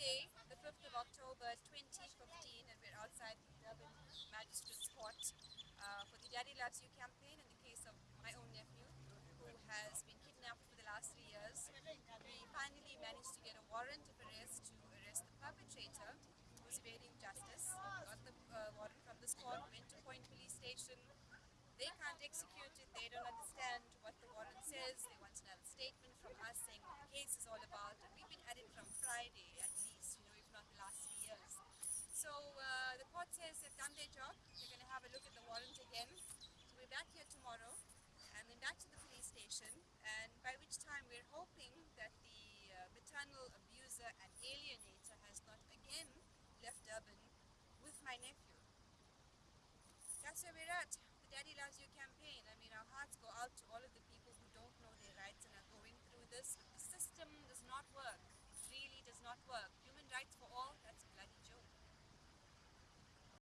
Today, the 5th of October 2015, and we're outside the Durban Magistrates Court uh, for the Daddy Loves You campaign in the case of my own nephew who has been kidnapped for the last three years. We finally managed to get a warrant of arrest to arrest the perpetrator who's evading justice. Got the uh, warrant from this court, went to Point Police Station, they can't execute it, they don't understand what the warrant says, they want another statement from us saying what the case is all about, and we've been at it from Friday at least, you know, if not the last three years. So uh, the court says they've done their job, they're going to have a look at the warrant again. So we're back here tomorrow, and then back to the police station, and by which time we're hoping that the uh, maternal abuser and alienator has not again left Durban with my nephew. That's where we're at.